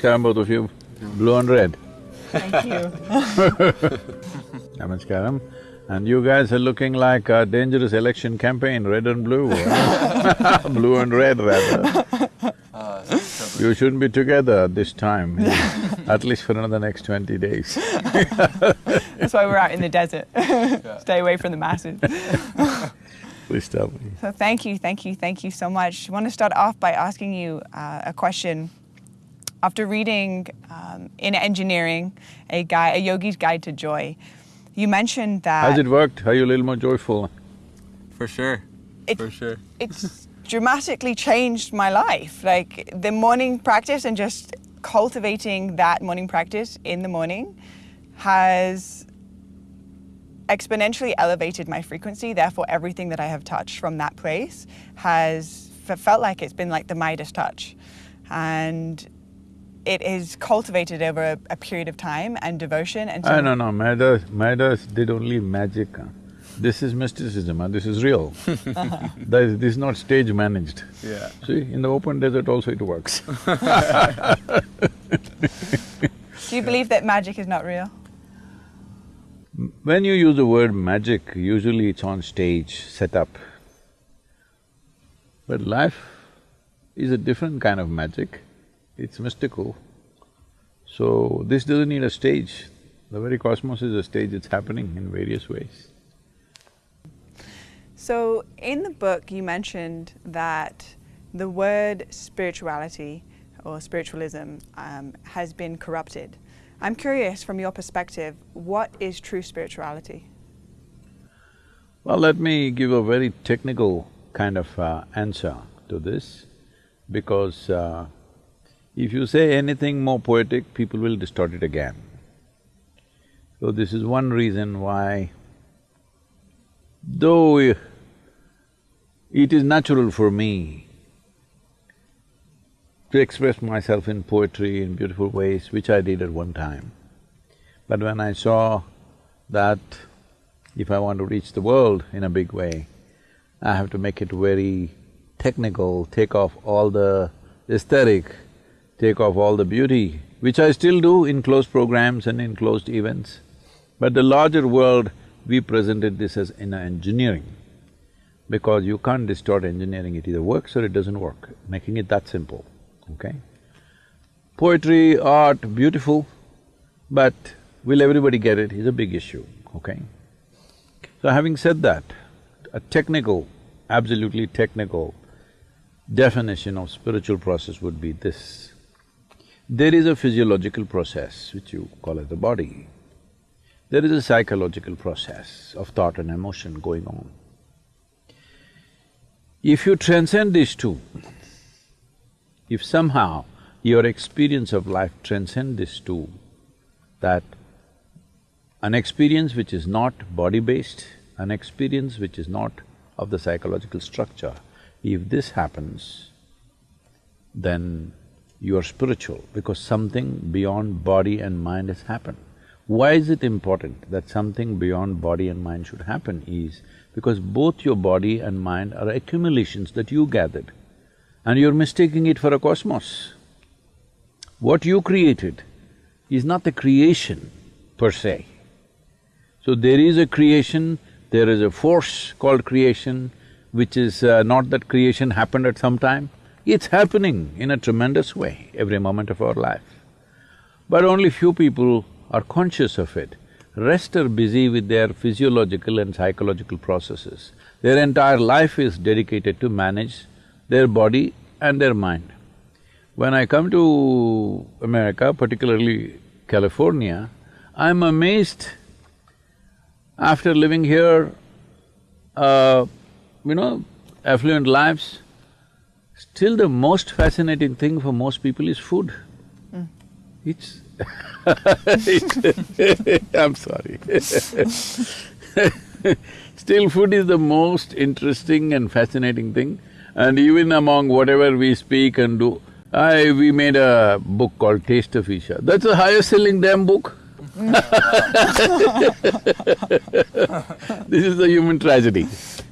Namaskaram both of you, blue and red. Thank you. Namaskaram. And you guys are looking like a dangerous election campaign, red and blue blue and red rather. You shouldn't be together this time, at least for another next twenty days. That's why we're out in the desert. Stay away from the masses. Please tell me. So thank you, thank you, thank you so much. I want to start off by asking you uh, a question. After reading um, Inner Engineering a guide, a yogi's guide to joy, you mentioned that Has it worked? Are you a little more joyful? For sure. It- For sure. it's dramatically changed my life. Like the morning practice and just cultivating that morning practice in the morning has exponentially elevated my frequency. Therefore, everything that I have touched from that place has felt like it's been like the Midas touch. And it is cultivated over a, a period of time and devotion. And so Ah, no, no, Midas, Midas did only magic. huh? This is mysticism, huh? this is real. This this is not stage managed. Yeah. See, in the open desert also it works. do you believe that magic is not real? When you use the word magic, usually it's on stage, set up. But life is a different kind of magic, it's mystical. So, this doesn't need a stage. The very cosmos is a stage, it's happening in various ways. So, in the book, you mentioned that the word spirituality or spiritualism um, has been corrupted. I'm curious, from your perspective, what is true spirituality? Well, let me give a very technical kind of uh, answer to this, because uh, if you say anything more poetic, people will distort it again. So this is one reason why, though it is natural for me to express myself in poetry in beautiful ways, which I did at one time, but when I saw that if I want to reach the world in a big way, I have to make it very technical, take off all the aesthetic, take off all the beauty, which I still do in closed programs and in closed events. But the larger world, we presented this as Inner Engineering, because you can't distort engineering, it either works or it doesn't work, making it that simple, okay? Poetry, art, beautiful, but will everybody get it is a big issue, okay? So having said that, a technical, absolutely technical definition of spiritual process would be this. There is a physiological process which you call as the body. There is a psychological process of thought and emotion going on. If you transcend these two, if somehow your experience of life transcend these two, that an experience which is not body-based, an experience which is not of the psychological structure, if this happens, then you are spiritual because something beyond body and mind has happened. Why is it important that something beyond body and mind should happen is because both your body and mind are accumulations that you gathered and you're mistaking it for a cosmos. What you created is not the creation per se. So there is a creation, there is a force called creation, which is uh, not that creation happened at some time, it's happening in a tremendous way every moment of our life. But only few people are conscious of it. Rest are busy with their physiological and psychological processes. Their entire life is dedicated to manage their body and their mind. When I come to America, particularly California, I'm amazed after living here, uh, you know, affluent lives, still the most fascinating thing for most people is food. Mm. It's I'm sorry Still food is the most interesting and fascinating thing and even among whatever we speak and do, I… we made a book called Taste of Isha. That's the highest selling damn book this is the human tragedy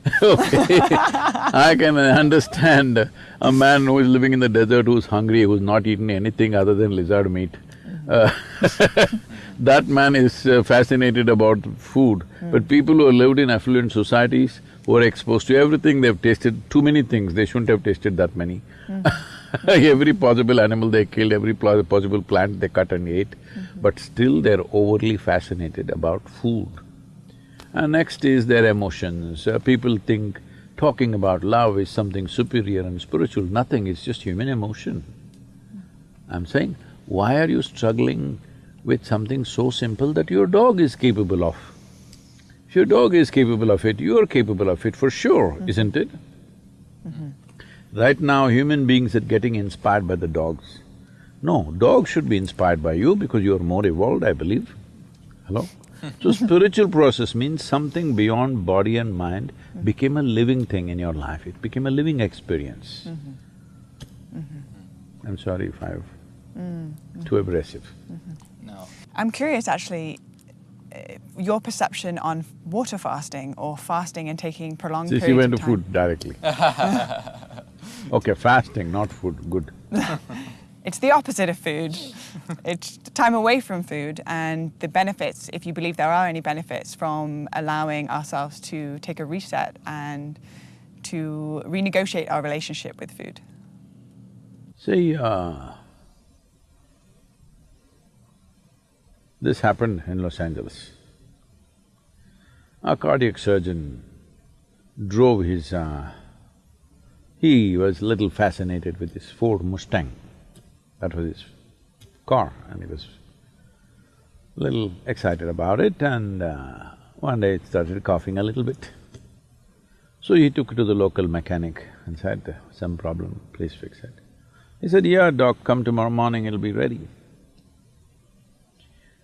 okay. I can understand a man who is living in the desert who's hungry, who's not eaten anything other than lizard meat. Uh, that man is uh, fascinated about food. But people who have lived in affluent societies, who are exposed to everything, they've tasted too many things, they shouldn't have tasted that many. every possible animal they killed, every possible plant they cut and ate, but still they're overly fascinated about food. And next is their emotions. Uh, people think talking about love is something superior and spiritual. Nothing, it's just human emotion. I'm saying, why are you struggling with something so simple that your dog is capable of? If your dog is capable of it, you're capable of it for sure, mm -hmm. isn't it? Mm -hmm. Right now, human beings are getting inspired by the dogs. No, dogs should be inspired by you because you're more evolved, I believe. Hello? so spiritual process means something beyond body and mind became a living thing in your life, it became a living experience. Mm -hmm. Mm -hmm. I'm sorry if I've… Mm -hmm. too aggressive. Mm-hmm. No. I'm curious actually, uh, your perception on water fasting or fasting and taking prolonged See, periods she went to food directly. okay, fasting, not food, good. It's the opposite of food. it's time away from food and the benefits, if you believe there are any benefits from allowing ourselves to take a reset and to renegotiate our relationship with food. See, uh, this happened in Los Angeles. A cardiac surgeon drove his… Uh, he was little fascinated with his Ford Mustang. That was his car and he was a little excited about it and uh, one day it started coughing a little bit. So he took it to the local mechanic and said, some problem, please fix it. He said, yeah, doc, come tomorrow morning, it'll be ready.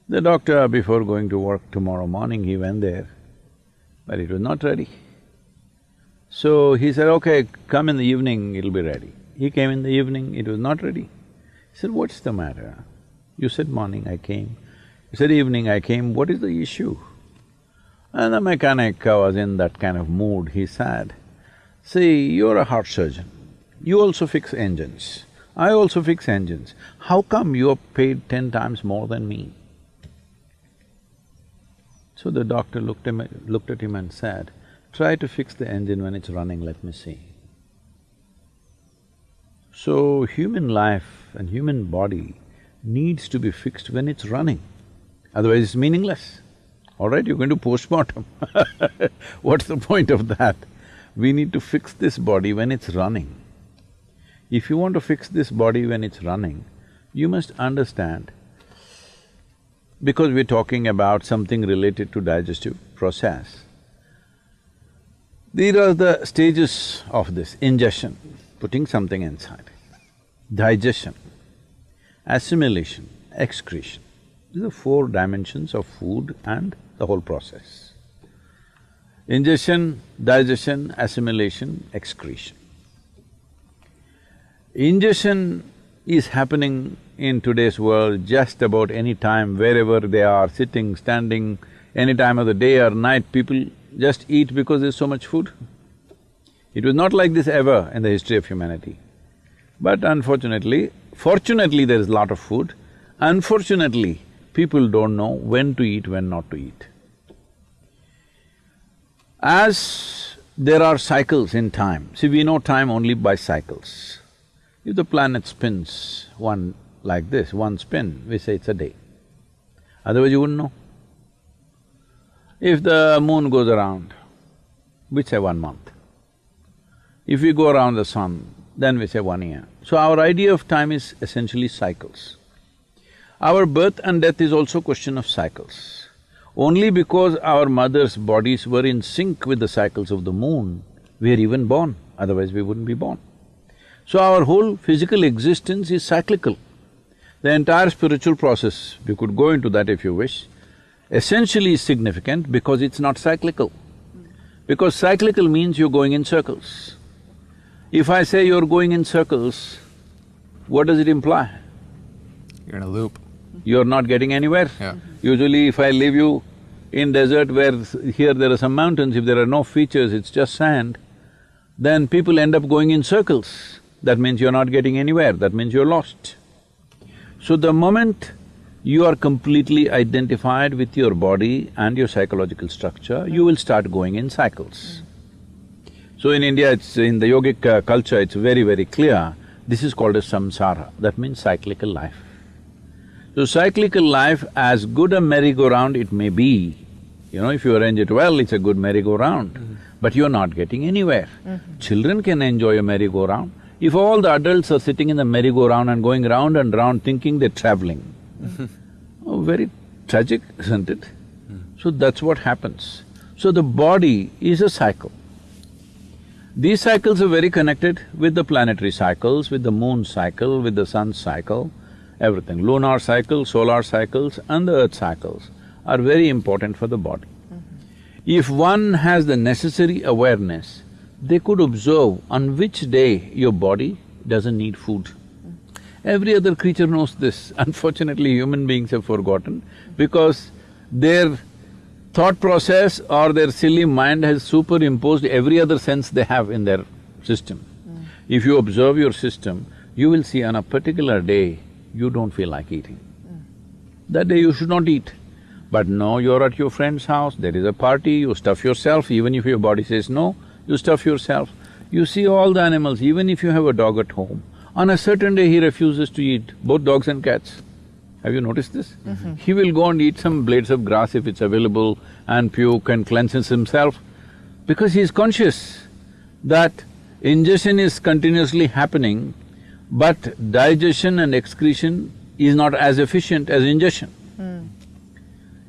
The doctor, before going to work tomorrow morning, he went there, but it was not ready. So he said, okay, come in the evening, it'll be ready. He came in the evening, it was not ready. He said, what's the matter? You said morning, I came. You said evening, I came, what is the issue? And the mechanic was in that kind of mood, he said, see, you're a heart surgeon, you also fix engines, I also fix engines, how come you're paid ten times more than me? So the doctor looked, him, looked at him and said, try to fix the engine when it's running, let me see. So, human life and human body needs to be fixed when it's running, otherwise it's meaningless. All right, you're going to postmortem What's the point of that? We need to fix this body when it's running. If you want to fix this body when it's running, you must understand, because we're talking about something related to digestive process, these are the stages of this ingestion putting something inside. Digestion, assimilation, excretion. These are four dimensions of food and the whole process. Ingestion, digestion, assimilation, excretion. Ingestion is happening in today's world just about any time, wherever they are, sitting, standing, any time of the day or night, people just eat because there's so much food. It was not like this ever in the history of humanity. But unfortunately, fortunately there is a lot of food, unfortunately people don't know when to eat, when not to eat. As there are cycles in time, see we know time only by cycles. If the planet spins one like this, one spin, we say it's a day. Otherwise you wouldn't know. If the moon goes around, we say one month. If we go around the sun, then we say one year. So our idea of time is essentially cycles. Our birth and death is also question of cycles. Only because our mother's bodies were in sync with the cycles of the moon, we are even born, otherwise we wouldn't be born. So our whole physical existence is cyclical. The entire spiritual process, we could go into that if you wish, essentially is significant because it's not cyclical. Because cyclical means you're going in circles. If I say you're going in circles, what does it imply? You're in a loop. You're not getting anywhere. Yeah. Usually if I leave you in desert where here there are some mountains, if there are no features, it's just sand, then people end up going in circles. That means you're not getting anywhere, that means you're lost. So the moment you are completely identified with your body and your psychological structure, you will start going in cycles. So in India, it's… in the yogic uh, culture, it's very, very clear, this is called a samsara, that means cyclical life. So cyclical life, as good a merry-go-round it may be, you know, if you arrange it well, it's a good merry-go-round, mm -hmm. but you're not getting anywhere. Mm -hmm. Children can enjoy a merry-go-round. If all the adults are sitting in the merry-go-round and going round and round thinking they're traveling, oh, very tragic, isn't it? Mm. So that's what happens. So the body is a cycle. These cycles are very connected with the planetary cycles, with the moon cycle, with the sun cycle, everything. Lunar cycle, solar cycles and the earth cycles are very important for the body. Mm -hmm. If one has the necessary awareness, they could observe on which day your body doesn't need food. Every other creature knows this. Unfortunately, human beings have forgotten because their thought process or their silly mind has superimposed every other sense they have in their system. Mm. If you observe your system, you will see on a particular day, you don't feel like eating. Mm. That day you should not eat. But no, you're at your friend's house, there is a party, you stuff yourself, even if your body says no, you stuff yourself. You see all the animals, even if you have a dog at home, on a certain day he refuses to eat, both dogs and cats. Have you noticed this? Mm -hmm. He will go and eat some blades of grass if it's available and puke and cleanses himself because he is conscious that ingestion is continuously happening, but digestion and excretion is not as efficient as ingestion. Mm.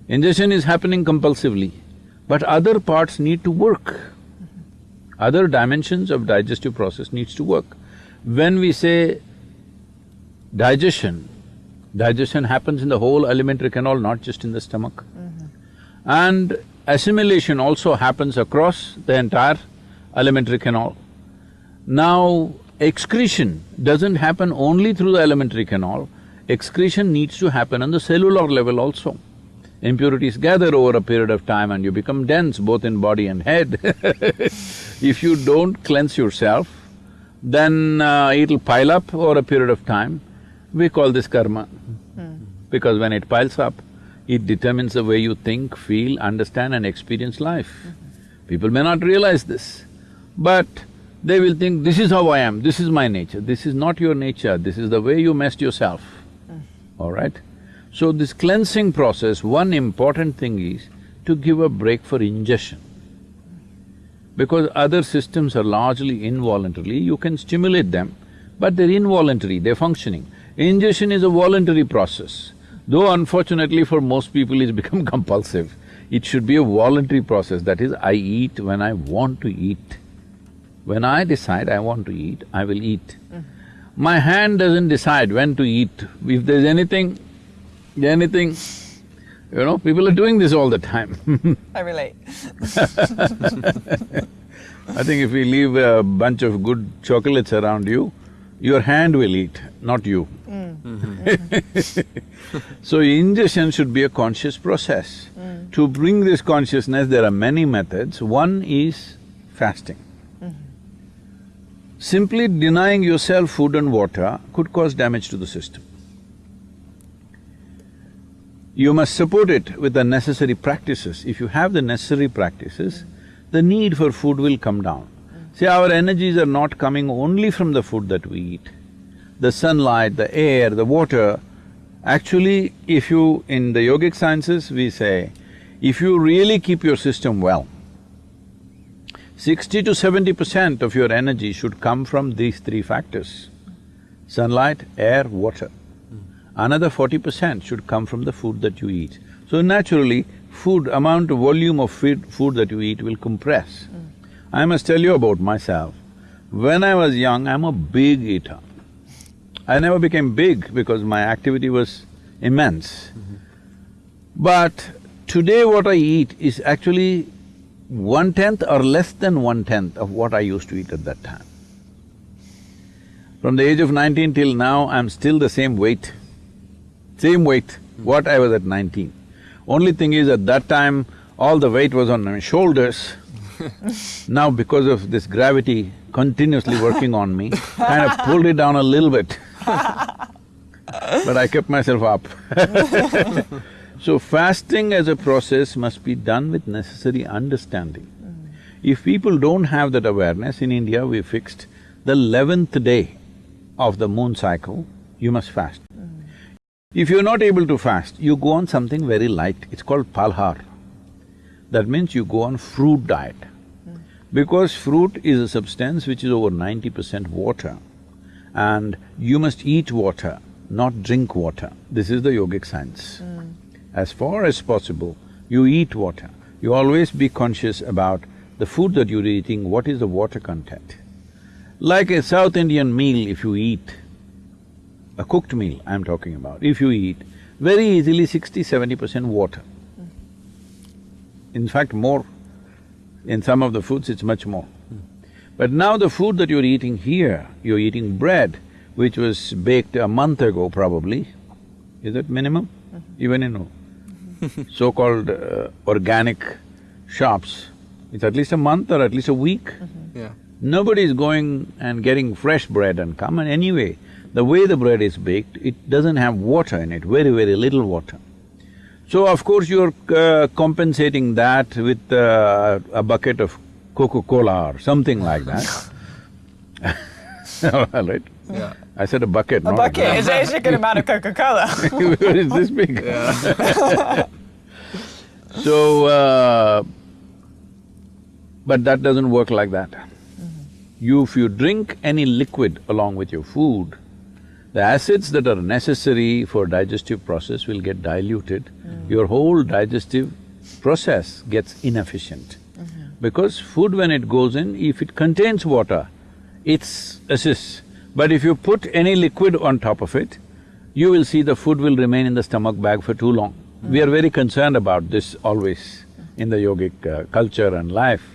Ingestion is happening compulsively, but other parts need to work. Mm -hmm. Other dimensions of digestive process needs to work. When we say digestion, Digestion happens in the whole alimentary canal, not just in the stomach. Mm -hmm. And assimilation also happens across the entire alimentary canal. Now, excretion doesn't happen only through the alimentary canal, excretion needs to happen on the cellular level also. Impurities gather over a period of time and you become dense both in body and head If you don't cleanse yourself, then uh, it'll pile up over a period of time. We call this karma because when it piles up, it determines the way you think, feel, understand and experience life. Mm -hmm. People may not realize this, but they will think, this is how I am, this is my nature. This is not your nature, this is the way you messed yourself, mm. all right? So this cleansing process, one important thing is to give a break for ingestion. Because other systems are largely involuntary, you can stimulate them, but they're involuntary, they're functioning. Ingestion is a voluntary process. Though unfortunately for most people it's become compulsive, it should be a voluntary process, that is, I eat when I want to eat. When I decide I want to eat, I will eat. Mm. My hand doesn't decide when to eat. If there's anything, anything, you know, people are doing this all the time I relate I think if we leave a bunch of good chocolates around you, your hand will eat, not you. Mm. so ingestion should be a conscious process. Mm. To bring this consciousness, there are many methods. One is fasting. Mm. Simply denying yourself food and water could cause damage to the system. You must support it with the necessary practices. If you have the necessary practices, the need for food will come down. See, our energies are not coming only from the food that we eat. The sunlight, the air, the water, actually if you… in the yogic sciences we say, if you really keep your system well, sixty to seventy percent of your energy should come from these three factors, sunlight, air, water. Another forty percent should come from the food that you eat. So naturally, food, amount of volume of food, food that you eat will compress. Mm. I must tell you about myself. When I was young, I'm a big eater. I never became big because my activity was immense. Mm -hmm. But today what I eat is actually one-tenth or less than one-tenth of what I used to eat at that time. From the age of nineteen till now, I'm still the same weight, same weight, what I was at nineteen. Only thing is at that time, all the weight was on my shoulders. now because of this gravity continuously working on me, kind of pulled it down a little bit but I kept myself up So fasting as a process must be done with necessary understanding. If people don't have that awareness, in India we fixed the eleventh day of the moon cycle, you must fast. If you're not able to fast, you go on something very light, it's called phalahar. That means you go on fruit diet. Because fruit is a substance which is over ninety percent water and you must eat water, not drink water. This is the yogic science. Hmm. As far as possible, you eat water. You always be conscious about the food that you're eating, what is the water content. Like a South Indian meal, if you eat, a cooked meal I'm talking about, if you eat, very easily 60 percent water. In fact, more. In some of the foods, it's much more. But now the food that you're eating here, you're eating bread, which was baked a month ago probably, is that minimum? Even in so-called uh, organic shops, it's at least a month or at least a week. Yeah. Nobody is going and getting fresh bread and come and anyway, the way the bread is baked, it doesn't have water in it, very, very little water. So of course you're uh, compensating that with uh, a bucket of Coca-Cola or something like that. All right? Yeah. I said a bucket, not A not bucket a is a good amount of Coca-Cola. Where is this big? Yeah. So, uh, but that doesn't work like that. You, if you drink any liquid along with your food, the acids that are necessary for digestive process will get diluted. Mm. Your whole digestive process gets inefficient. Mm-hmm. Because food when it goes in, if it contains water, it's assists. But if you put any liquid on top of it, you will see the food will remain in the stomach bag for too long. Mm. We are very concerned about this always in the yogic uh, culture and life,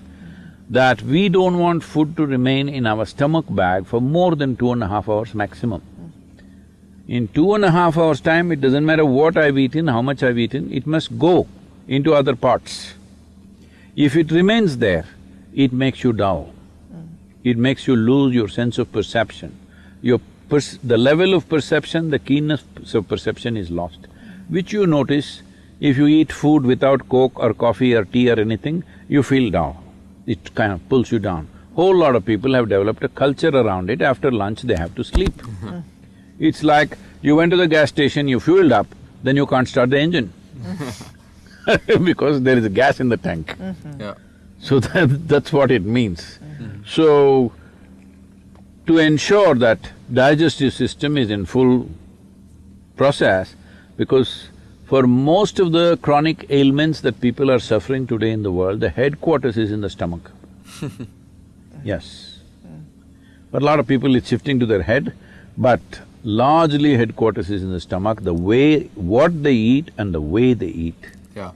that we don't want food to remain in our stomach bag for more than two and a half hours maximum. In two and a half hours' time, it doesn't matter what I've eaten, how much I've eaten, it must go into other parts. If it remains there, it makes you dull. Hmm. It makes you lose your sense of perception. Your pers the level of perception, the keenness of perception is lost, which you notice if you eat food without coke or coffee or tea or anything, you feel dull. It kind of pulls you down. Whole lot of people have developed a culture around it, after lunch they have to sleep. Hmm. It's like you went to the gas station, you fueled up, then you can't start the engine because there is a gas in the tank. Mm-hmm. Yeah. So that, that's what it means. Mm-hmm. So, to ensure that digestive system is in full process, because for most of the chronic ailments that people are suffering today in the world, the headquarters is in the stomach. Yes. Mm. But a lot of people it's shifting to their head, but largely headquarters is in the stomach, the way… what they eat and the way they eat. Yeah.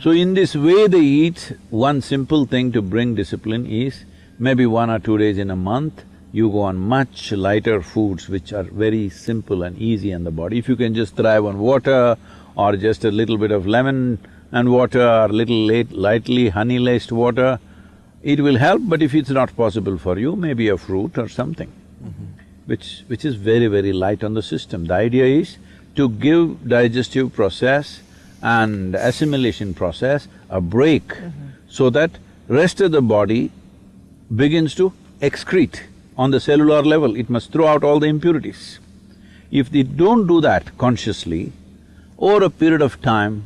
So in this way they eat, one simple thing to bring discipline is, maybe one or two days in a month, you go on much lighter foods which are very simple and easy on the body. If you can just thrive on water or just a little bit of lemon and water or little late, lightly honey-laced water, it will help, but if it's not possible for you, maybe a fruit or something, mm-hmm. Which… which is very, very light on the system. The idea is to give digestive process and assimilation process a break mm-hmm. so that rest of the body begins to excrete on the cellular level, it must throw out all the impurities. If they don't do that consciously, over a period of time,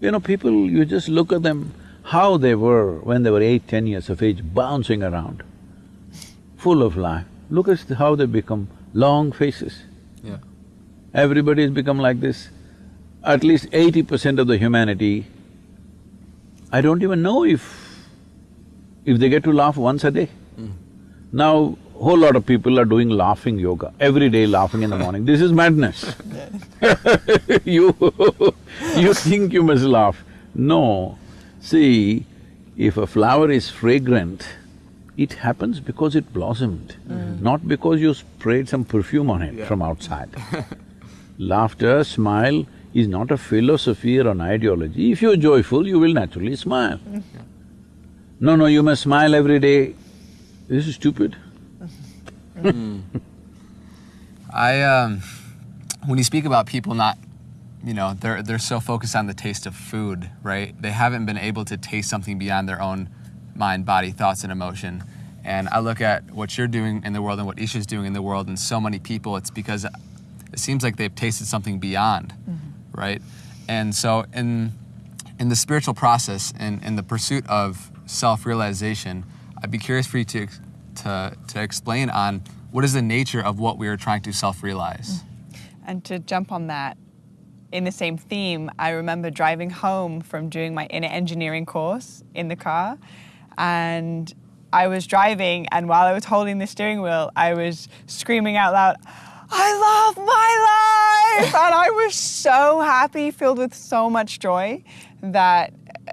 you know, people, you just look at them, how they were when they were eight, ten years of age, bouncing around, full of life. Look at how they become long faces. Yeah. Everybody's become like this. At least eighty percent of the humanity, I don't even know if… if they get to laugh once a day. Hmm. Now, whole lot of people are doing laughing yoga, every day laughing in the morning. This is madness. you… you think you must laugh. No. See, if a flower is fragrant, it happens because it blossomed, not because you sprayed some perfume on it Yeah. from outside. Laughter, smile is not a philosophy or an ideology. If you're joyful, you will naturally smile. No, no, you must smile every day. This is stupid. I um, when you speak about people not, you know, they're they're so focused on the taste of food, right? They haven't been able to taste something beyond their own mind, body, thoughts, and emotion. And I look at what you're doing in the world and what Isha's doing in the world, and so many people. It's because it seems like they've tasted something beyond, mm-hmm. right? And so in in the spiritual process and in the pursuit of self-realization, I'd be curious for you to to to explain on what is the nature of what we are trying to self-realize. Mm. And to jump on that, in the same theme, I remember driving home from doing my inner engineering course in the car, and I was driving, and while I was holding the steering wheel, I was screaming out loud, I love my life! and I was so happy, filled with so much joy, that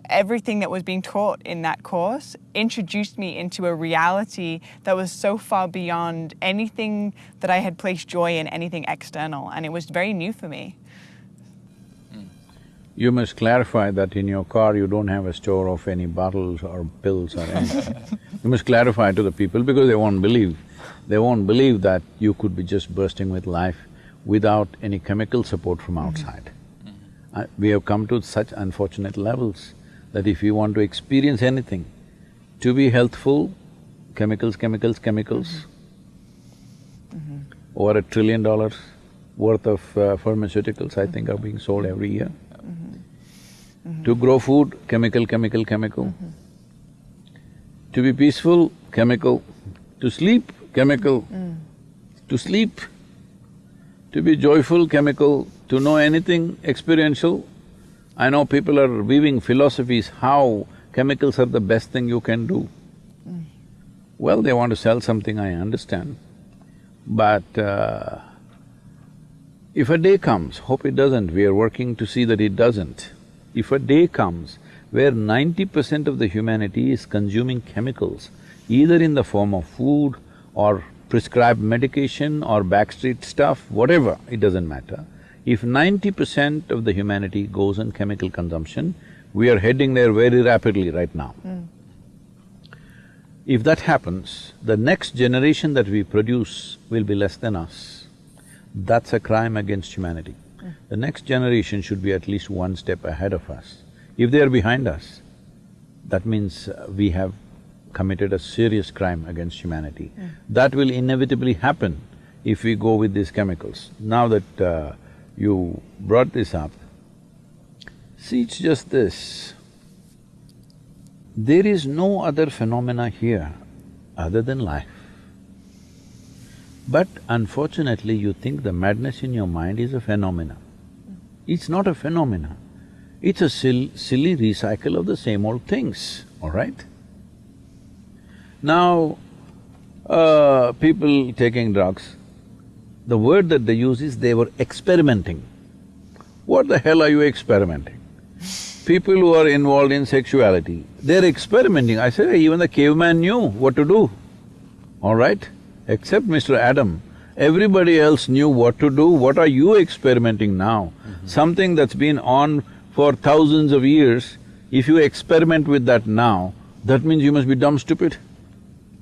everything that was being taught in that course introduced me into a reality that was so far beyond anything that I had placed joy in, anything external, and it was very new for me. You must clarify that in your car you don't have a store of any bottles or pills or anything. you must clarify to the people because they won't believe. They won't believe that you could be just bursting with life without any chemical support from outside. Uh, we have come to such unfortunate levels that if you want to experience anything, to be healthful, chemicals, chemicals, chemicals, over a trillion dollars worth of uh, pharmaceuticals, I think, are being sold every year. Mm-hmm. To grow food, chemical, chemical, chemical. Mm-hmm. To be peaceful, chemical. To sleep, chemical. Mm. To sleep. To be joyful, chemical. To know anything experiential. I know people are weaving philosophies how chemicals are the best thing you can do. Mm. Well, they want to sell something, I understand. But uh, if a day comes, hope it doesn't, we are working to see that it doesn't. If a day comes where ninety percent of the humanity is consuming chemicals, either in the form of food or prescribed medication or backstreet stuff, whatever, it doesn't matter. If ninety percent of the humanity goes on chemical consumption, we are heading there very rapidly right now. Hmm. If that happens, the next generation that we produce will be less than us. That's a crime against humanity. The next generation should be at least one step ahead of us. If they are behind us, that means uh, we have committed a serious crime against humanity. That will inevitably happen if we go with these chemicals. Now that uh, you brought this up, see, it's just this. There is no other phenomena here other than life. But unfortunately, you think the madness in your mind is a phenomena. It's not a phenomena, it's a sil silly recycle of the same old things, all right? Now, uh, people taking drugs, the word that they use is they were experimenting. What the hell are you experimenting? People who are involved in sexuality, they're experimenting. I say, even the caveman knew what to do, all right? Except Mr. Adam, everybody else knew what to do. What are you experimenting now? Mm-hmm. Something that's been on for thousands of years, if you experiment with that now, that means you must be dumb stupid.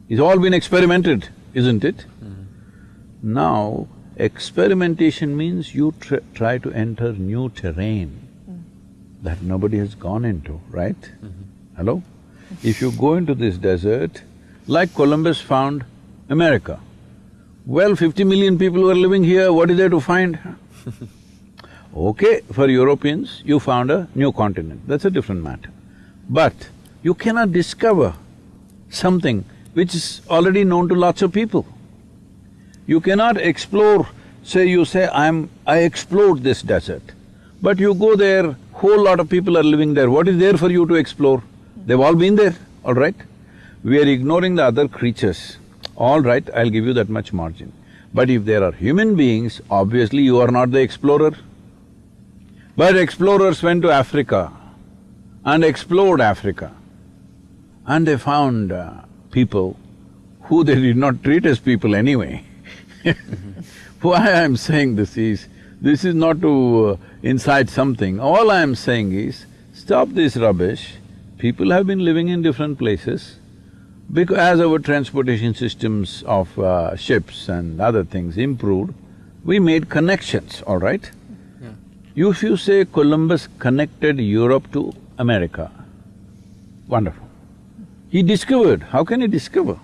It's all been experimented, isn't it? Mm-hmm. Now, experimentation means you tr try to enter new terrain mm. that nobody has gone into, right? Mm-hmm. Hello? If you go into this desert, like Columbus found America, well, fifty million people were living here, what is there to find? Okay, for Europeans, you found a new continent, that's a different matter. But you cannot discover something which is already known to lots of people. You cannot explore, say you say, I'm… I explored this desert, but you go there, whole lot of people are living there, what is there for you to explore? They've all been there, all right? We are ignoring the other creatures. All right, I'll give you that much margin. But if there are human beings, obviously you are not the explorer. But explorers went to Africa and explored Africa and they found uh, people who they did not treat as people anyway. Why I'm saying this is, This is not to uh, incite something. All I am saying is, stop this rubbish. People have been living in different places. Because as our transportation systems of uh, ships and other things improved, we made connections, all right? Yeah. If you say Columbus connected Europe to America, wonderful. He discovered, how can he discover?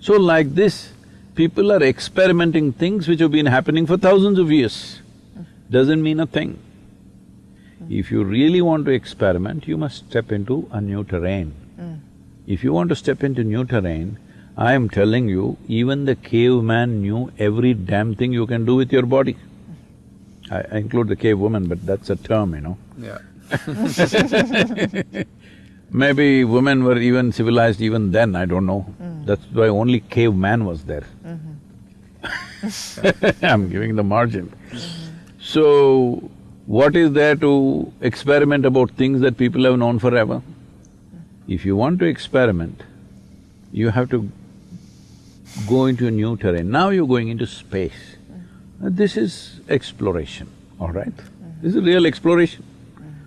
So like this, people are experimenting things which have been happening for thousands of years. Doesn't mean a thing. If you really want to experiment, you must step into a new terrain. If you want to step into new terrain, I am telling you, even the caveman knew every damn thing you can do with your body. I, I include the cave woman, but that's a term, you know. Yeah. Maybe women were even civilized even then, I don't know. Mm. That's why only caveman was there. Mm-hmm. I'm giving the margin. Mm-hmm. So, what is there to experiment about things that people have known forever? If you want to experiment, you have to go into a new terrain. Now you're going into space. Uh, This is exploration, all right? This is real exploration.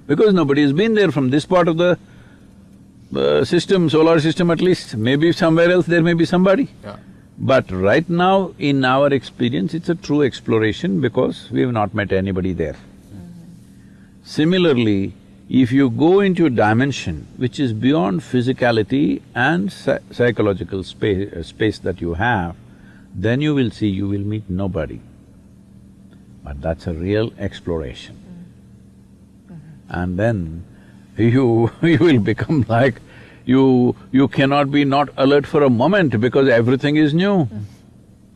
Because nobody has been there from this part of the uh, system, solar system at least. Maybe somewhere else there may be somebody. Yeah. But right now, in our experience, it's a true exploration because we have not met anybody there. Similarly, if you go into a dimension which is beyond physicality and psy- psychological space, uh, space that you have, then you will see you will meet nobody. But that's a real exploration. Mm-hmm. And then you… you will become like, you… you cannot be not alert for a moment because everything is new. Mm-hmm.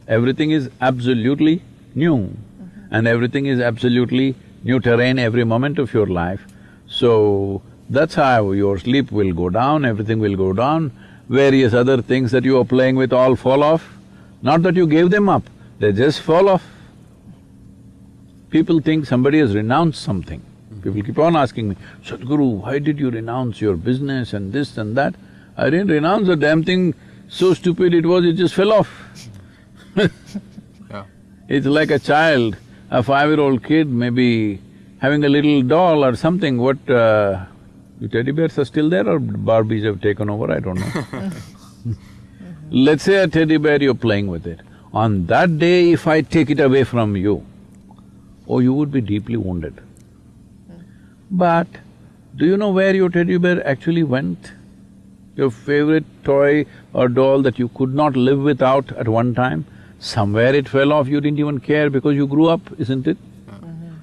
Everything is absolutely new mm-hmm. and everything is absolutely new terrain every moment of your life. So, that's how your sleep will go down, everything will go down, various other things that you are playing with all fall off. Not that you gave them up, they just fall off. People think somebody has renounced something. Mm-hmm. People keep on asking me, Sadhguru, why did you renounce your business and this and that? I didn't renounce the damn thing, so stupid it was, it just fell off. Yeah. It's like a child, a five-year-old kid maybe having a little doll or something, what… Uh, teddy bears are still there or Barbies have taken over, I don't know. Let's say a teddy bear, you're playing with it. On that day, if I take it away from you, oh, you would be deeply wounded. But do you know where your teddy bear actually went? Your favorite toy or doll that you could not live without at one time, somewhere it fell off, you didn't even care because you grew up, isn't it?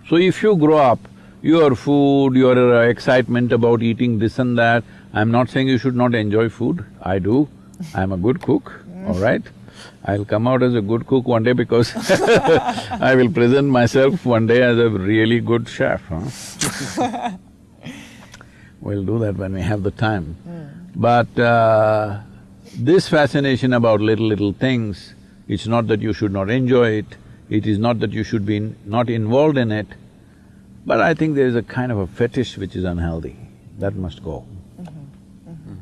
So if you grow up, your food, your uh, excitement about eating this and that, I'm not saying you should not enjoy food, I do. I'm a good cook, all right? I'll come out as a good cook one day because I will present myself one day as a really good chef, huh? We'll do that when we have the time. But uh, this fascination about little, little things, it's not that you should not enjoy it, it is not that you should be in- not involved in it, but I think there is a kind of a fetish which is unhealthy, that must go. Mm-hmm. Mm-hmm.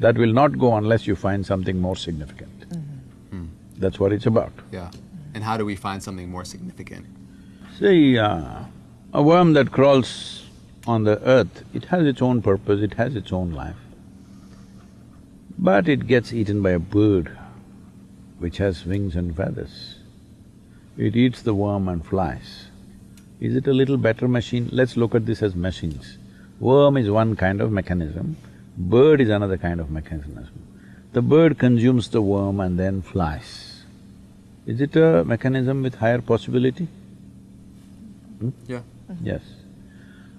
That will not go unless you find something more significant. Mm-hmm. Hmm. That's what it's about. Yeah. And how do we find something more significant? See, uh, a worm that crawls on the earth, it has its own purpose, it has its own life. But it gets eaten by a bird which has wings and feathers. It eats the worm and flies. Is it a little better machine? Let's look at this as machines. Worm is one kind of mechanism, bird is another kind of mechanism. The bird consumes the worm and then flies. Is it a mechanism with higher possibility? Hmm? Yeah. Mm-hmm. Yes.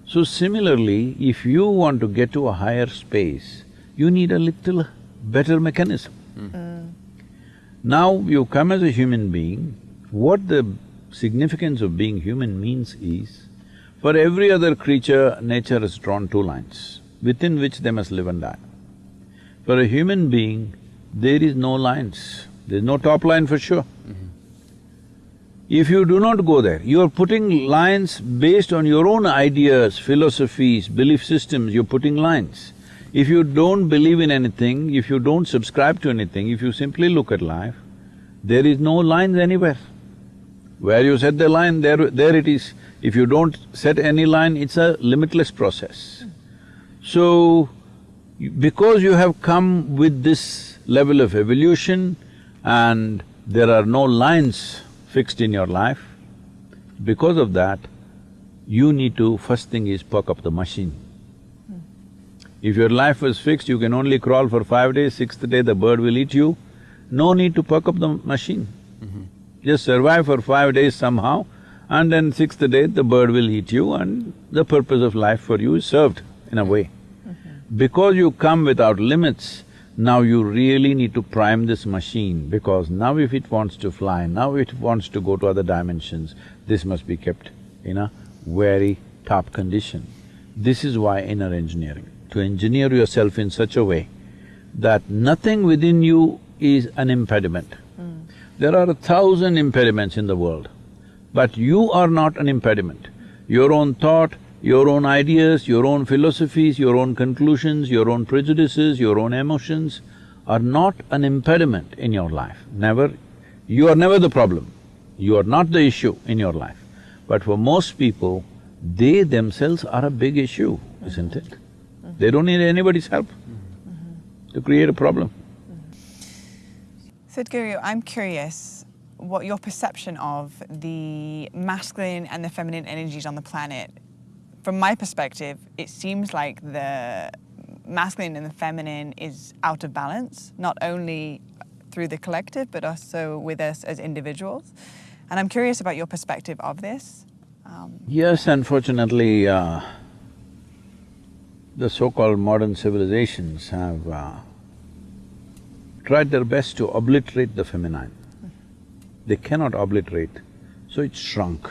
So similarly, if you want to get to a higher space, you need a little better mechanism. Mm. Now you come as a human being, what the significance of being human means is, for every other creature, nature has drawn two lines, within which they must live and die. For a human being, there is no lines, there's no top line for sure. Mm-hmm. If you do not go there, you are putting lines based on your own ideas, philosophies, belief systems, you're putting lines. If you don't believe in anything, if you don't subscribe to anything, if you simply look at life, there is no lines anywhere. Where you set the line, there… there it is. If you don't set any line, it's a limitless process. So, because you have come with this level of evolution and there are no lines fixed in your life, because of that, you need to, first thing is perk up the machine. If your life was fixed, you can only crawl for five days, sixth day the bird will eat you, no need to perk up the machine. Mm-hmm. Just survive for five days somehow, and then sixth day the bird will eat you and the purpose of life for you is served in a way. Mm-hmm. Because you come without limits, now you really need to prime this machine because now if it wants to fly, now it wants to go to other dimensions, this must be kept in a very top condition. This is why inner engineering, to engineer yourself in such a way that nothing within you is an impediment. There are a thousand impediments in the world, but you are not an impediment. Your own thought, your own ideas, your own philosophies, your own conclusions, your own prejudices, your own emotions are not an impediment in your life, never. You are never the problem, you are not the issue in your life. But for most people, they themselves are a big issue, isn't it? They don't need anybody's help to create a problem. Sadhguru, I'm curious what your perception of the masculine and the feminine energies on the planet. From my perspective, it seems like the masculine and the feminine is out of balance, not only through the collective, but also with us as individuals. And I'm curious about your perspective of this. Um, Yes, unfortunately, uh, the so-called modern civilizations have uh, tried their best to obliterate the feminine. They cannot obliterate, so it's shrunk.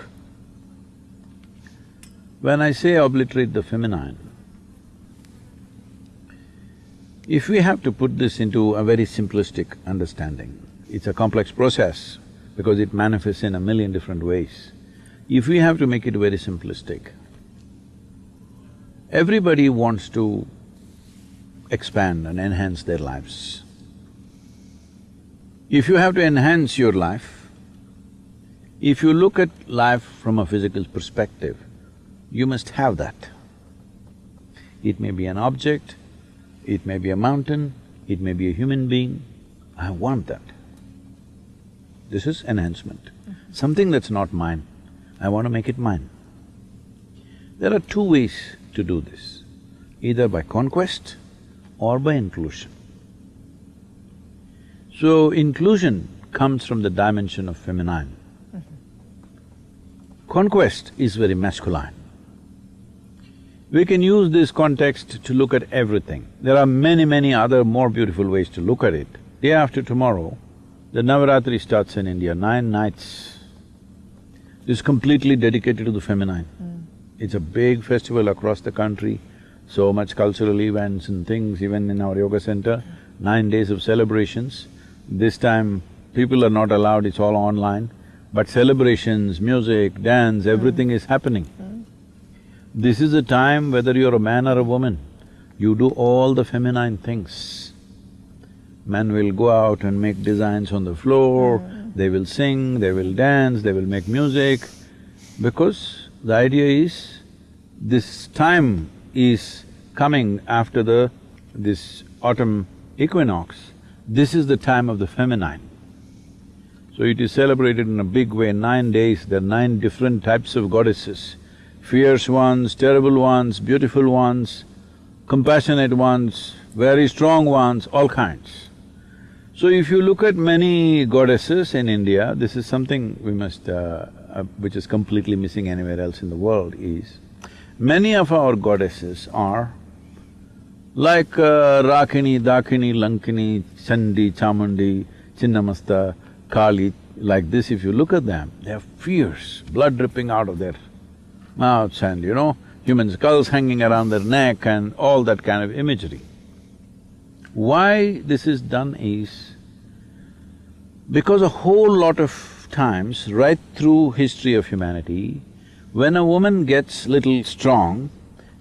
When I say obliterate the feminine, if we have to put this into a very simplistic understanding, it's a complex process because it manifests in a million different ways. If we have to make it very simplistic, everybody wants to expand and enhance their lives. If you have to enhance your life, if you look at life from a physical perspective, you must have that. It may be an object, it may be a mountain, it may be a human being, I want that. This is enhancement. Mm-hmm. Something that's not mine, I want to make it mine. There are two ways to do this, either by conquest or by inclusion. So, inclusion comes from the dimension of feminine. Mm-hmm. Conquest is very masculine. We can use this context to look at everything. There are many, many other more beautiful ways to look at it. Day after tomorrow, the Navaratri starts in India, nine nights. This is completely dedicated to the feminine. Mm. It's a big festival across the country, so much cultural events and things, even in our yoga center, mm. nine days of celebrations. This time, people are not allowed, it's all online, but celebrations, music, dance, everything is happening. This is a time, whether you're a man or a woman, you do all the feminine things. Men will go out and make designs on the floor, they will sing, they will dance, they will make music, because the idea is, this time is coming after the… this autumn equinox, this is the time of the feminine. So it is celebrated in a big way, nine days, there are nine different types of goddesses, fierce ones, terrible ones, beautiful ones, compassionate ones, very strong ones, all kinds. So if you look at many goddesses in India, this is something we must… Uh, uh, which is completely missing anywhere else in the world is, many of our goddesses are like uh, Rakini, Dakini, Lankini, Chandi, Chamundi, Chinnamasta, Kali, like this, if you look at them, they're fierce, blood dripping out of their mouths and, you know, human skulls hanging around their neck and all that kind of imagery. Why this is done is because a whole lot of times, right through history of humanity, when a woman gets little strong,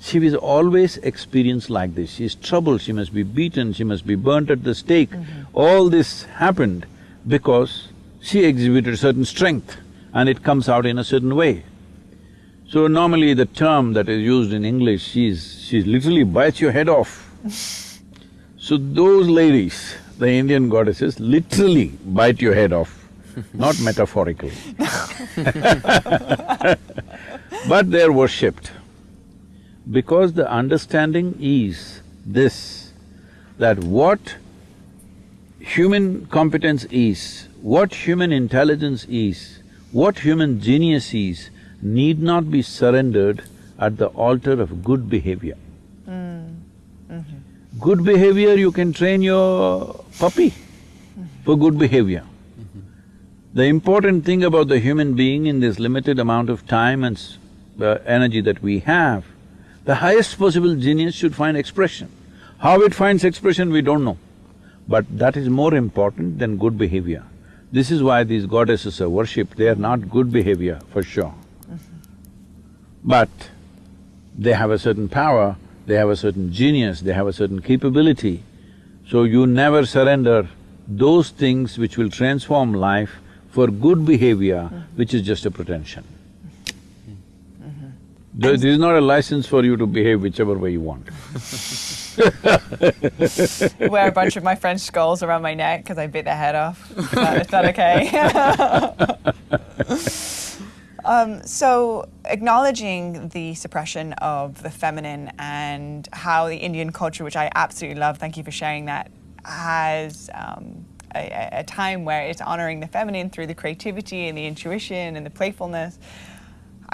she was always experienced like this. She's troubled, she must be beaten, she must be burnt at the stake. Mm-hmm. All this happened because she exhibited certain strength and it comes out in a certain way. So normally the term that is used in English, she's… she literally bites your head off. so those ladies, the Indian goddesses, literally bite your head off, not metaphorically. but they're worshipped. Because the understanding is this, that what human competence is, what human intelligence is, what human genius is, need not be surrendered at the altar of good behavior. Mm. Mm-hmm. Good behavior, you can train your puppy mm-hmm. for good behavior. Mm-hmm. The important thing about the human being in this limited amount of time and s- uh, energy that we have, the highest possible genius should find expression. How it finds expression, we don't know. But that is more important than good behavior. This is why these goddesses are worshipped, they are not good behavior, for sure. But they have a certain power, they have a certain genius, they have a certain capability. So you never surrender those things which will transform life for good behavior, which is just a pretension. This is not a license for you to behave whichever way you want. Wear a bunch of my French skulls around my neck because I bit their head off. Is that, is that okay? um, so, acknowledging the suppression of the feminine and how the Indian culture, which I absolutely love, thank you for sharing that, has um, a- a time where it's honoring the feminine through the creativity and the intuition and the playfulness.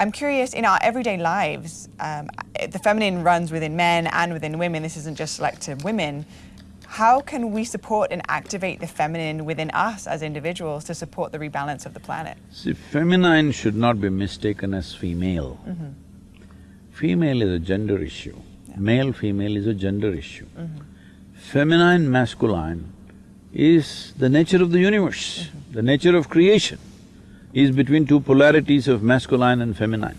I'm curious, in our everyday lives, um, the feminine runs within men and within women. This isn't just selective women. How can we support and activate the feminine within us as individuals to support the rebalance of the planet? See, feminine should not be mistaken as female. Mm-hmm. Female is a gender issue, male, female is a gender issue. Mm-hmm. Feminine, masculine is the nature of the universe, mm-hmm. the nature of creation is between two polarities of masculine and feminine.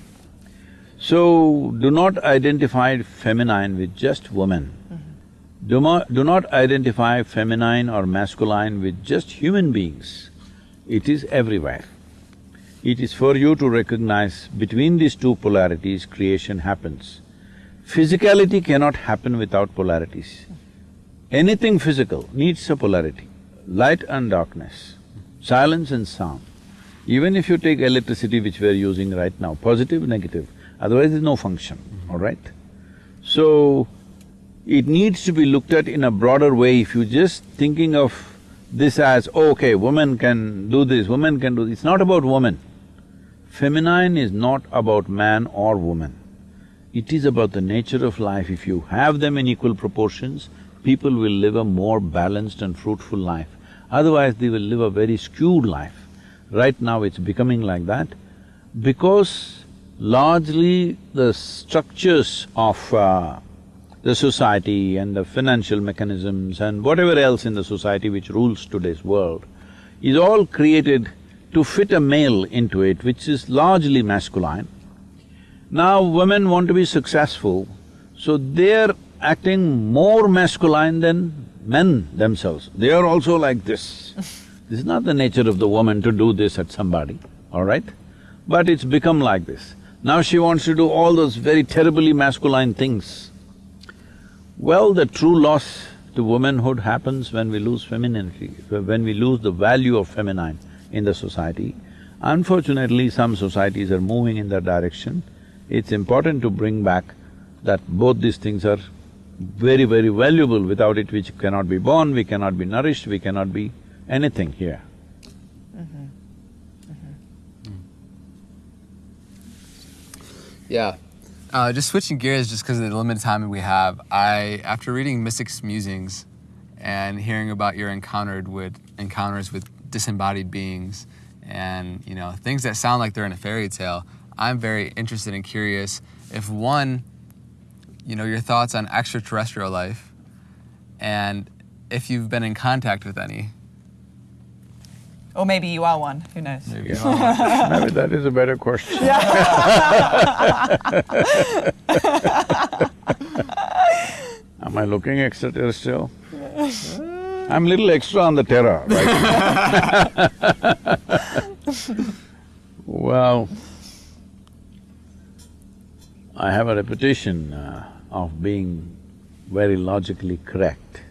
So, do not identify feminine with just women. Mm-hmm. Do not… do not identify feminine or masculine with just human beings. It is everywhere. It is for you to recognize between these two polarities, creation happens. Physicality cannot happen without polarities. Anything physical needs a polarity, light and darkness, silence and sound. Even if you take electricity which we are using right now, positive, negative, otherwise there's no function, mm-hmm. all right? So, it needs to be looked at in a broader way. If you're just thinking of this as, "Oh, okay, women can do this, women can do this, it's not about women. Feminine is not about man or woman. It is about the nature of life. If you have them in equal proportions, people will live a more balanced and fruitful life. Otherwise, they will live a very skewed life. Right now, it's becoming like that because largely the structures of uh, the society and the financial mechanisms and whatever else in the society which rules today's world is all created to fit a male into it, which is largely masculine. Now women want to be successful, so they're acting more masculine than men themselves. They are also like this. this is not the nature of the woman to do this at somebody, all right? But it's become like this. Now she wants to do all those very terribly masculine things. Well, the true loss to womanhood happens when we lose femininity, when we lose the value of feminine in the society. Unfortunately, some societies are moving in that direction. It's important to bring back that both these things are very, very valuable. Without it, we cannot be born, we cannot be nourished, we cannot be anything here. Yeah. Uh, just switching gears, just because of the limited time we have, I after reading Mystic's Musings and hearing about your encountered with encounters with disembodied beings and you know things that sound like they're in a fairy tale, I'm very interested and curious if one, you know, your thoughts on extraterrestrial life, and if you've been in contact with any. Or maybe you are one, who knows? Maybe you are. Maybe that is a better question. Am I looking extraterrestrial? I'm little extra on the terror, right? well, I have a reputation uh, of being very logically correct,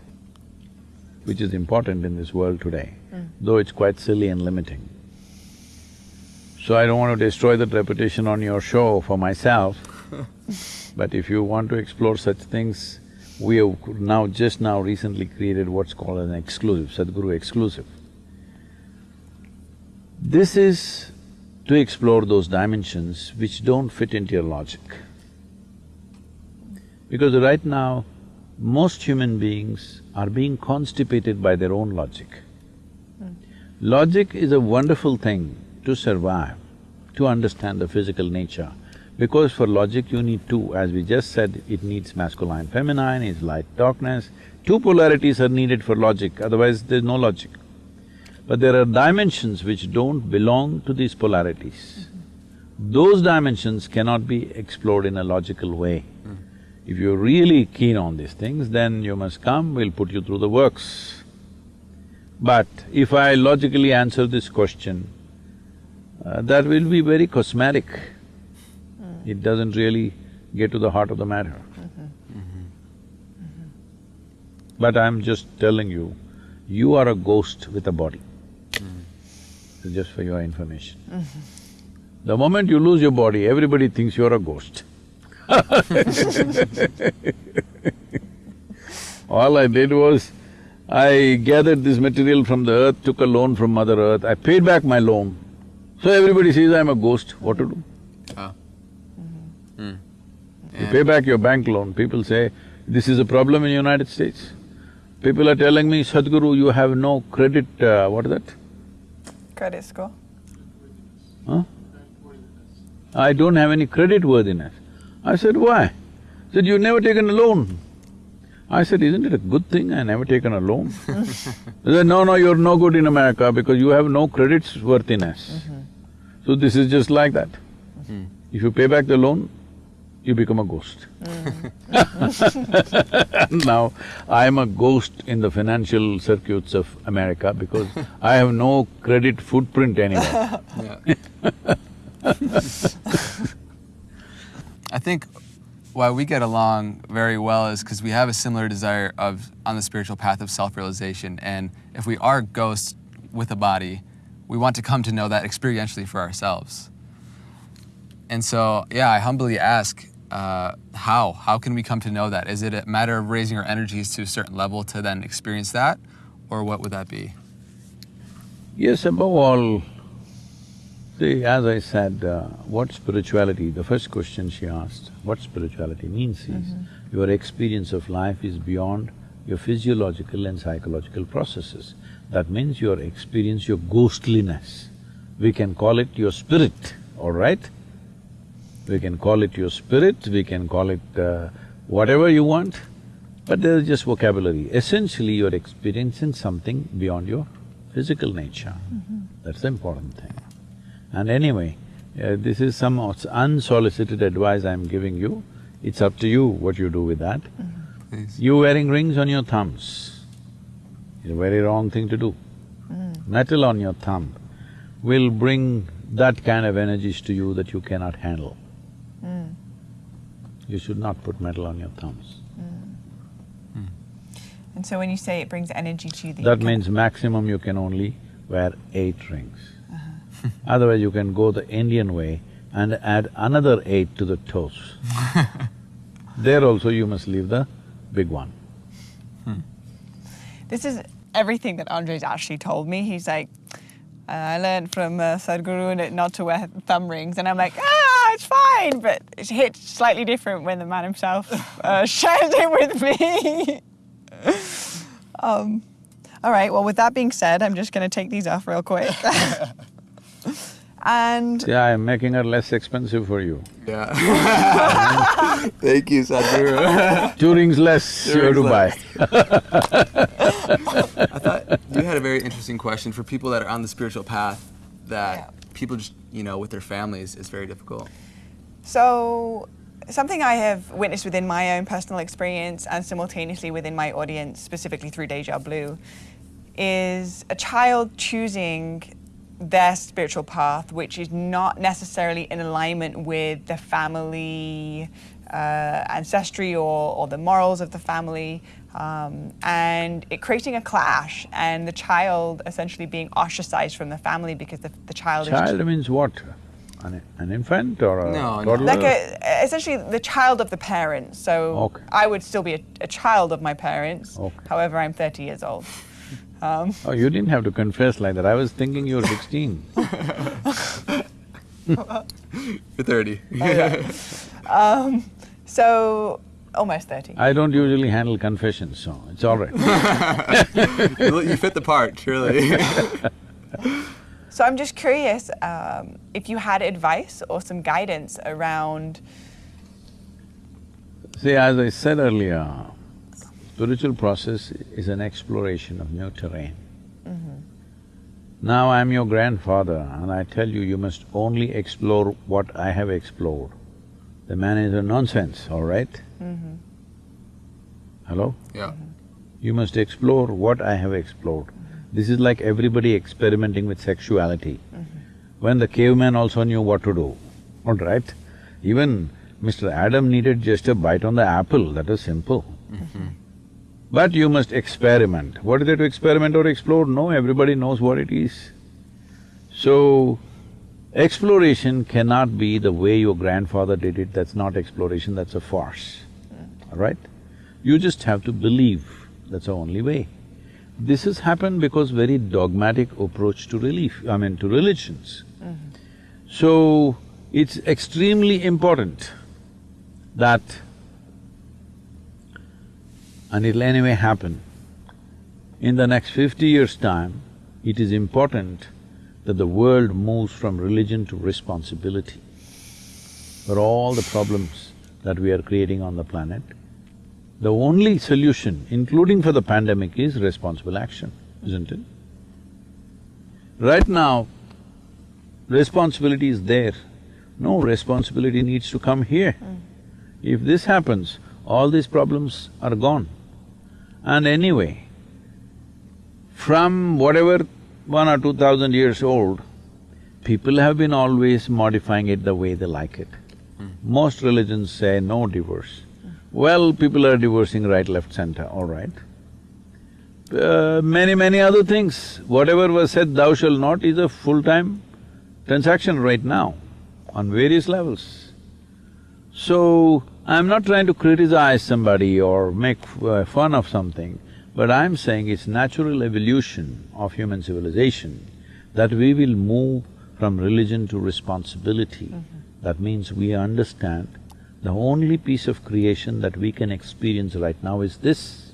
which is important in this world today, though it's quite silly and limiting. So I don't want to destroy that reputation on your show for myself, but if you want to explore such things, we have now, just now recently created what's called an exclusive, Sadhguru exclusive. This is to explore those dimensions which don't fit into your logic. Because right now, most human beings are being constipated by their own logic. Logic is a wonderful thing to survive, to understand the physical nature. Because for logic you need two, as we just said, it needs masculine, feminine, it's light, darkness. Two polarities are needed for logic, otherwise there's no logic. But there are dimensions which don't belong to these polarities. Those dimensions cannot be explored in a logical way. Hmm. If you're really keen on these things, then you must come, we'll put you through the works. But if I logically answer this question, uh, that will be very cosmetic. Mm. It doesn't really get to the heart of the matter. Mm-hmm. Mm-hmm. But I'm just telling you, you are a ghost with a body. Mm. So just for your information. Mm-hmm. The moment you lose your body, everybody thinks you're a ghost. All I did was, I gathered this material from the earth, took a loan from Mother Earth, I paid back my loan. So everybody says I'm a ghost, what to do? Oh. Hmm. You pay back your bank loan, people say, this is a problem in United States. People are telling me, Sadhguru, you have no credit, uh, what is that? Credit score. Huh? I don't have any credit worthiness. I said, why? Said, you've never taken a loan. I said, isn't it a good thing I never taken a loan? They said, no, no, you're no good in America because you have no credit worthiness. Mm-hmm. So this is just like that. Mm-hmm. If you pay back the loan, you become a ghost. Mm-hmm. now, I am a ghost in the financial circuits of America because I have no credit footprint anywhere. I think why we get along very well is because we have a similar desire of on the spiritual path of self-realization, and if we are ghosts with a body, we want to come to know that experientially for ourselves. And so, yeah, I humbly ask, uh, how? How can we come to know that? Is it a matter of raising our energies to a certain level to then experience that, or what would that be? Yes, above all, see, as I said, uh, what spirituality, the first question she asked, what spirituality means is, your experience of life is beyond your physiological and psychological processes. That means your experience, your ghostliness. We can call it your spirit, all right? We can call it your spirit, we can call it uh, whatever you want, but there is just vocabulary. Essentially, you're experiencing something beyond your physical nature. That's the important thing. And anyway, uh, this is some unsolicited advice I'm giving you. It's up to you what you do with that. Please. You wearing rings on your thumbs is a very wrong thing to do. Hmm. Metal on your thumb will bring that kind of energies to you that you cannot handle. Hmm. You should not put metal on your thumbs. Hmm. And so when you say it brings energy to you, that, That can- means maximum you can only wear eight rings. Otherwise, you can go the Indian way and add another eight to the toes. there also you must leave the big one. This is everything that Andre's actually told me. He's like, "Uh, I learned from uh, Sadhguru that not to wear thumb rings, and I'm like, ah, it's fine, but it hits slightly different when the man himself uh, shares it with me. um, all right. Well, with that being said, I'm just going to take these off real quick. And See, I am making her less expensive for you. Yeah. Thank you, Sadhguru. Two rings less Two you have to rings buy. I thought you had a very interesting question for people that are on the spiritual path that Yeah. people just, you know, with their families is very difficult. So, something I have witnessed within my own personal experience and simultaneously within my audience, specifically through Deja Blue, is a child choosing their spiritual path, which is not necessarily in alignment with the family uh, ancestry or, or the morals of the family, um, and it creating a clash, and the child essentially being ostracized from the family because the, the child, Child is means what? An, an infant or a No, no. toddler? like a, essentially the child of the parents. So Okay. I would still be a, a child of my parents. Okay. However, I'm 30 years old. Um, Oh, you didn't have to confess like that. I was thinking you were sixteen. You're thirty. Yeah. um, so almost 30. I don't usually handle confessions, so it's all right. you you fit the part, truly. So I'm just curious um, if you had advice or some guidance around. See, as I said earlier, spiritual process is an exploration of new terrain. Mm-hmm. Now I'm your grandfather and I tell you, you must only explore what I have explored. The man is a nonsense, all right? Mm-hmm. Hello? yeah. Mm-hmm. You must explore what I have explored. This is like everybody experimenting with sexuality. When the caveman also knew what to do, all right? Even Mr. Adam needed just a bite on the apple, that is simple. But you must experiment. What is there to experiment or explore? No, everybody knows what it is. So, exploration cannot be the way your grandfather did it, that's not exploration, that's a farce, mm. all right? You just have to believe, that's the only way. This has happened because very dogmatic approach to relief, I mean to religions. Mm-hmm. So, it's extremely important that, and it'll anyway happen, in the next fifty years' time, it is important that the world moves from religion to responsibility for all the problems that we are creating on the planet. The only solution, including for the pandemic, is responsible action, isn't it? Right now, responsibility is there. No, responsibility needs to come here. Hmm. If this happens, all these problems are gone. And anyway, from whatever one or two thousand years old, people have been always modifying it the way they like it. Most religions say no divorce. Well, people are divorcing right, left, center, all right. Uh, many, many other things, whatever was said, thou shalt not, is a full-time transaction right now on various levels. So, I'm not trying to criticize somebody or make uh, fun of something, but I'm saying it's natural evolution of human civilization that we will move from religion to responsibility. That means we understand the only piece of creation that we can experience right now is this.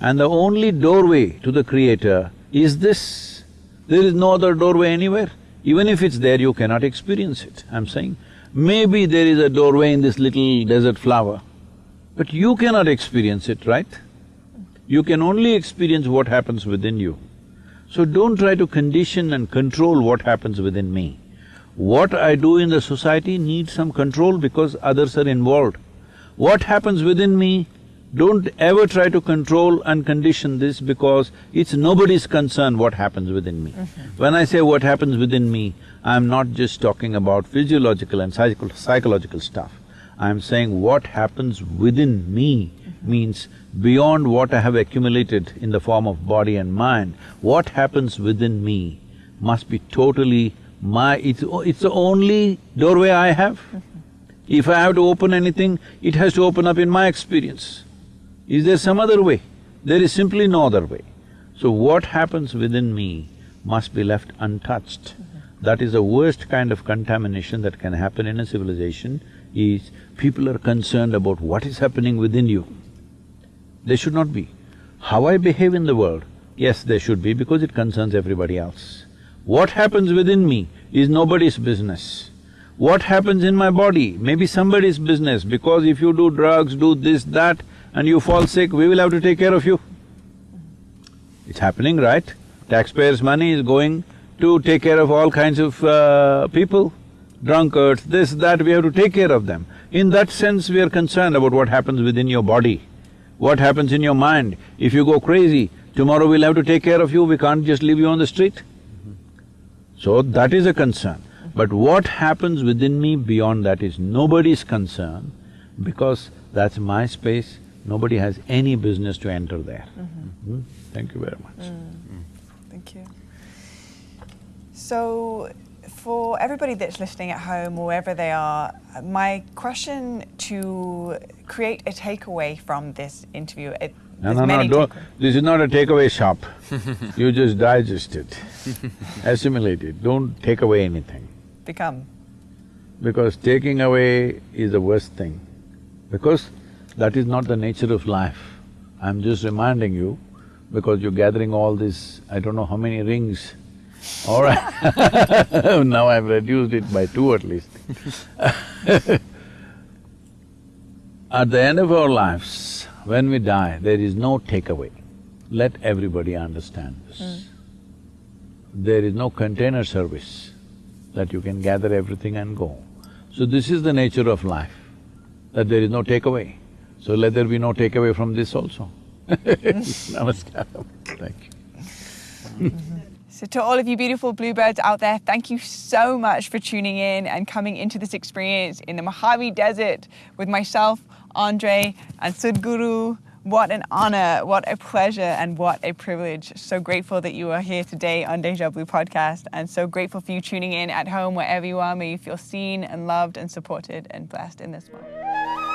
And the only doorway to the Creator is this. There is no other doorway anywhere. Even if it's there, you cannot experience it, I'm saying. Maybe there is a doorway in this little desert flower, but you cannot experience it, right? You can only experience what happens within you. So don't try to condition and control what happens within me. What I do in the society needs some control because others are involved. What happens within me, don't ever try to control and condition this because it's nobody's concern what happens within me. Mm-hmm. When I say what happens within me, I'm not just talking about physiological and psycho psychological stuff. I'm saying what happens within me mm-hmm. means beyond what I have accumulated in the form of body and mind, what happens within me must be totally my… it's, it's the only doorway I have. Mm-hmm. If I have to open anything, it has to open up in my experience. Is there some other way? There is simply no other way. So what happens within me must be left untouched. That is the worst kind of contamination that can happen in a civilization, is people are concerned about what is happening within you. They should not be. How I behave in the world, yes, they should be because it concerns everybody else. What happens within me is nobody's business. What happens in my body may be somebody's business because if you do drugs, do this, that, and you fall sick, we will have to take care of you. It's happening, right? Taxpayers' money is going to take care of all kinds of uh, people, drunkards, this, that, we have to take care of them. In that sense, we are concerned about what happens within your body, what happens in your mind. If you go crazy, tomorrow we'll have to take care of you, we can't just leave you on the street. So that is a concern. But what happens within me beyond that is nobody's concern because that's my space, nobody has any business to enter there. Mm-hmm. Hmm? Thank you very much. Mm. Hmm. Thank you. So, for everybody that's listening at home, wherever they are, my question to create a takeaway from this interview. It, No, no, no, don't… This is not a takeaway shop. you just digest it, assimilate it, don't take away anything. Become. Because taking away is the worst thing, because that is not the nature of life. I'm just reminding you, because you're gathering all this, I don't know how many rings. All right now I've reduced it by two at least. At the end of our lives, when we die, there is no takeaway. Let everybody understand this. Hmm. There is no container service that you can gather everything and go. So this is the nature of life, that there is no takeaway. So let there be no takeaway from this also. Namaskaram, thank you. So, to all of you beautiful bluebirds out there, thank you so much for tuning in and coming into this experience in the Mojave Desert with myself, Andre, and Sadhguru. What an honor, what a pleasure, and what a privilege. So grateful that you are here today on Deja Blue Podcast, and so grateful for you tuning in at home, wherever you are. May you feel seen and loved and supported and blessed in this one.